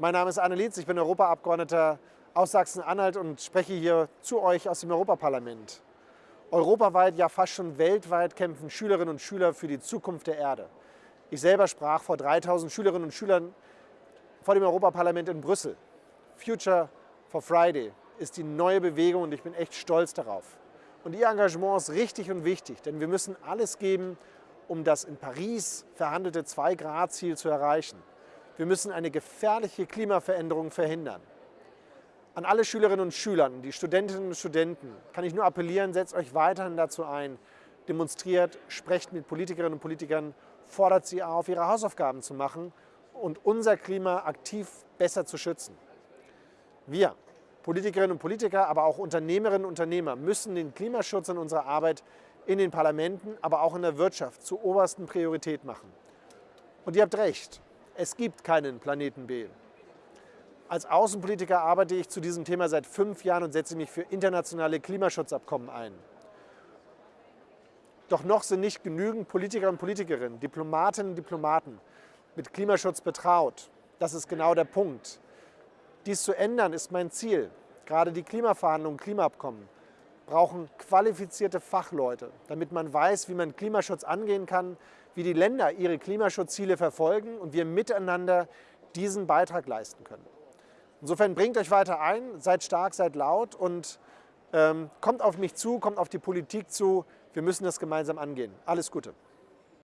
Mein Name ist Arne Lietz, ich bin Europaabgeordneter aus Sachsen-Anhalt und spreche hier zu euch aus dem Europaparlament. Europaweit, ja fast schon weltweit kämpfen Schülerinnen und Schüler für die Zukunft der Erde. Ich selber sprach vor 3000 Schülerinnen und Schülern vor dem Europaparlament in Brüssel. Future for Friday ist die neue Bewegung und ich bin echt stolz darauf. Und Ihr Engagement ist richtig und wichtig, denn wir müssen alles geben, um das in Paris verhandelte 2-Grad-Ziel zu erreichen. Wir müssen eine gefährliche Klimaveränderung verhindern. An alle Schülerinnen und Schüler, die Studentinnen und Studenten kann ich nur appellieren, setzt euch weiterhin dazu ein, demonstriert, sprecht mit Politikerinnen und Politikern, fordert sie auf, ihre Hausaufgaben zu machen und unser Klima aktiv besser zu schützen. Wir, Politikerinnen und Politiker, aber auch Unternehmerinnen und Unternehmer müssen den Klimaschutz in unserer Arbeit in den Parlamenten, aber auch in der Wirtschaft zur obersten Priorität machen. Und ihr habt recht, es gibt keinen Planeten B. Als Außenpolitiker arbeite ich zu diesem Thema seit fünf Jahren und setze mich für internationale Klimaschutzabkommen ein. Doch noch sind nicht genügend Politiker und Politikerinnen, Diplomatinnen und Diplomaten mit Klimaschutz betraut. Das ist genau der Punkt. Dies zu ändern ist mein Ziel. Gerade die Klimaverhandlungen, Klimaabkommen brauchen qualifizierte Fachleute, damit man weiß, wie man Klimaschutz angehen kann, wie die Länder ihre Klimaschutzziele verfolgen und wir miteinander diesen Beitrag leisten können. Insofern bringt euch weiter ein, seid stark, seid laut und ähm, kommt auf mich zu, kommt auf die Politik zu. Wir müssen das gemeinsam angehen. Alles Gute.